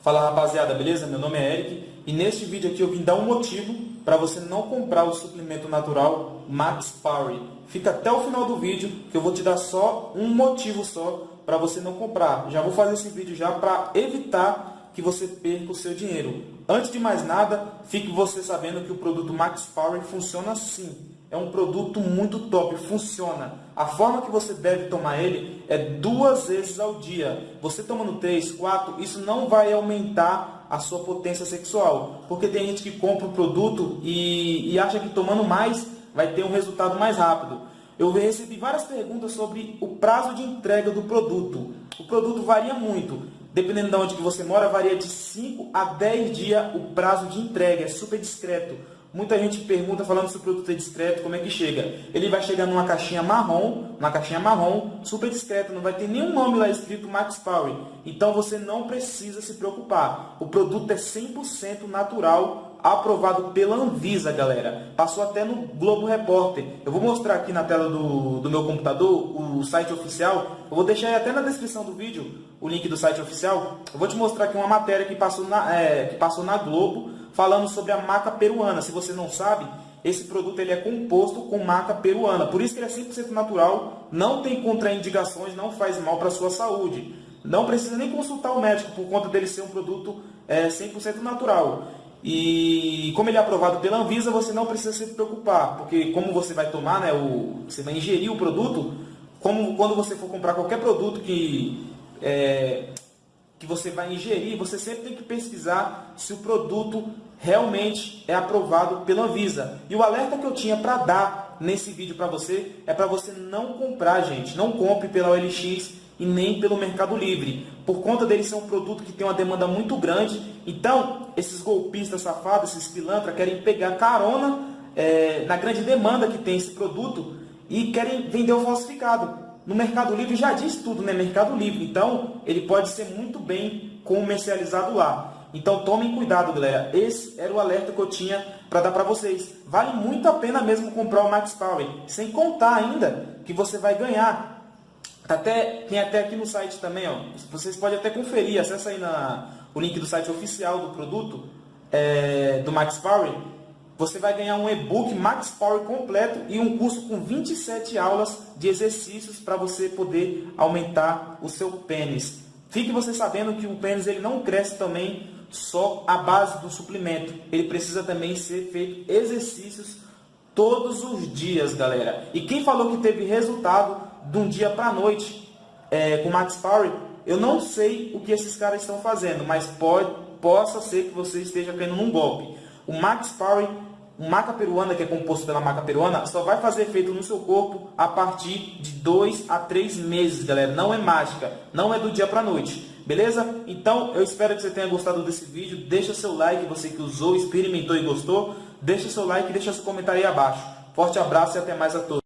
Fala rapaziada, beleza? Meu nome é Eric e neste vídeo aqui eu vim dar um motivo para você não comprar o suplemento natural Max Power. Fica até o final do vídeo que eu vou te dar só um motivo só para você não comprar. Já vou fazer esse vídeo já para evitar que você perca o seu dinheiro. Antes de mais nada, fique você sabendo que o produto Max Power funciona assim é um produto muito top, funciona. A forma que você deve tomar ele é duas vezes ao dia. Você tomando três, quatro, isso não vai aumentar a sua potência sexual. Porque tem gente que compra o produto e, e acha que tomando mais vai ter um resultado mais rápido. Eu recebi várias perguntas sobre o prazo de entrega do produto. O produto varia muito. Dependendo de onde que você mora, varia de 5 a 10 dias o prazo de entrega. É super discreto. Muita gente pergunta falando se o produto é discreto, como é que chega? Ele vai chegar numa caixinha marrom, uma caixinha marrom, super discreto, não vai ter nenhum nome lá escrito Max Power. Então você não precisa se preocupar. O produto é 100% natural, aprovado pela Anvisa, galera. Passou até no Globo Repórter. Eu vou mostrar aqui na tela do, do meu computador o site oficial. Eu vou deixar até na descrição do vídeo o link do site oficial. Eu vou te mostrar aqui uma matéria que passou na, é, que passou na Globo falando sobre a maca peruana. Se você não sabe, esse produto ele é composto com maca peruana. Por isso que ele é 100% natural, não tem contraindicações, não faz mal para a sua saúde. Não precisa nem consultar o médico por conta dele ser um produto é, 100% natural. E como ele é aprovado pela Anvisa, você não precisa se preocupar, porque como você vai tomar, né, o, você vai ingerir o produto, como quando você for comprar qualquer produto que é, que você vai ingerir, você sempre tem que pesquisar se o produto realmente é aprovado pela Anvisa. E o alerta que eu tinha para dar nesse vídeo para você é para você não comprar, gente. Não compre pela OLX e nem pelo Mercado Livre. Por conta dele ser um produto que tem uma demanda muito grande. Então, esses golpistas safados, esses pilantras, querem pegar carona é, na grande demanda que tem esse produto e querem vender o falsificado. No Mercado Livre já diz tudo, né? Mercado Livre. Então, ele pode ser muito bem comercializado lá. Então, tomem cuidado, galera. Esse era o alerta que eu tinha para dar para vocês. Vale muito a pena mesmo comprar o Max Power. Sem contar ainda que você vai ganhar. Tá até, tem até aqui no site também, ó. Vocês podem até conferir. Acesse aí na, o link do site oficial do produto, é, do Max Power você vai ganhar um e-book Max Power completo e um curso com 27 aulas de exercícios para você poder aumentar o seu pênis. Fique você sabendo que o pênis ele não cresce também só à base do suplemento. Ele precisa também ser feito exercícios todos os dias, galera. E quem falou que teve resultado de um dia para a noite é, com Max Power, eu não sei o que esses caras estão fazendo, mas pode, possa ser que você esteja caindo num golpe. O Max Power maca peruana, que é composto pela maca peruana, só vai fazer efeito no seu corpo a partir de 2 a 3 meses, galera. Não é mágica, não é do dia para noite. Beleza? Então, eu espero que você tenha gostado desse vídeo. Deixa seu like, você que usou, experimentou e gostou. Deixa seu like e deixa seu comentário aí abaixo. Forte abraço e até mais a todos.